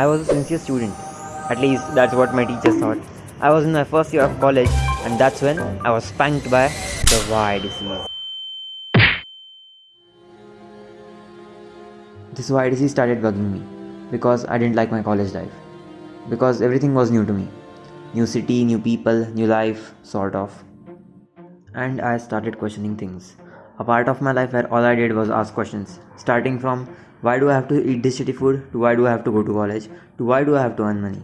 I was a sincere student. At least that's what my teachers thought. I was in my first year of college, and that's when I was spanked by the Y disease. This Y disease started bugging me because I didn't like my college life. Because everything was new to me new city, new people, new life, sort of. And I started questioning things. A part of my life where all I did was ask questions, starting from why do I have to eat this shitty food to why do I have to go to college to why do I have to earn money.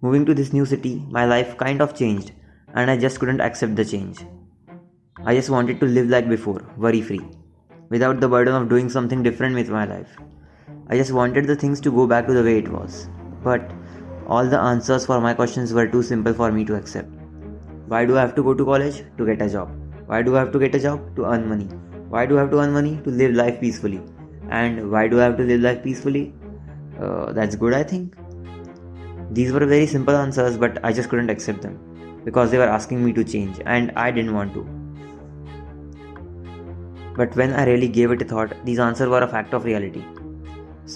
Moving to this new city, my life kind of changed, and I just couldn't accept the change. I just wanted to live like before, worry free, without the burden of doing something different with my life. I just wanted the things to go back to the way it was. But all the answers for my questions were too simple for me to accept. Why do I have to go to college? To get a job. Why do I have to get a job? To earn money. Why do I have to earn money? To live life peacefully. And why do I have to live life peacefully? Uh, that's good, I think. These were very simple answers, but I just couldn't accept them because they were asking me to change, and I didn't want to. But when I really gave it a thought, these answers were a fact of reality.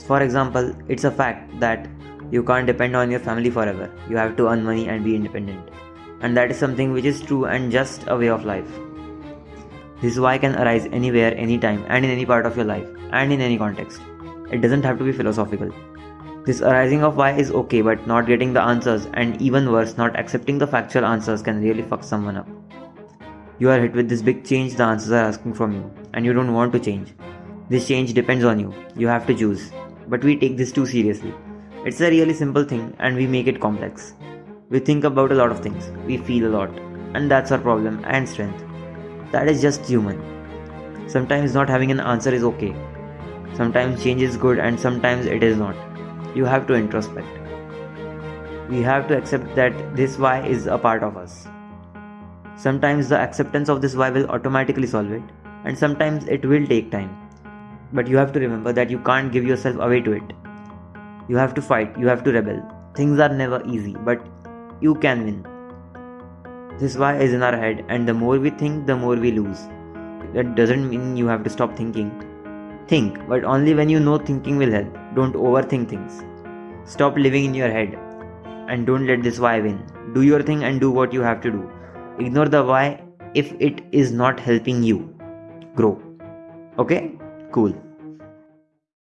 For example, it's a fact that you can't depend on your family forever. You have to earn money and be independent. And that is something which is true and just a way of life. This why can arise anywhere, anytime, and in any part of your life, and in any context. It doesn't have to be philosophical. This arising of why is okay, but not getting the answers, and even worse, not accepting the factual answers can really fuck someone up. You are hit with this big change the answers are asking from you, and you don't want to change. This change depends on you. You have to choose. But we take this too seriously. It's a really simple thing, and we make it complex. We think about a lot of things, we feel a lot, and that's our problem and strength. That is just human. Sometimes not having an answer is okay. Sometimes change is good and sometimes it is not. You have to introspect. We have to accept that this why is a part of us. Sometimes the acceptance of this why will automatically solve it, and sometimes it will take time. But you have to remember that you can't give yourself away to it. You have to fight, you have to rebel. Things are never easy, but you can win. This why is in our head, and the more we think, the more we lose. That doesn't mean you have to stop thinking. Think, but only when you know thinking will help. Don't overthink things. Stop living in your head and don't let this why win. Do your thing and do what you have to do. Ignore the why if it is not helping you grow. Okay? Cool.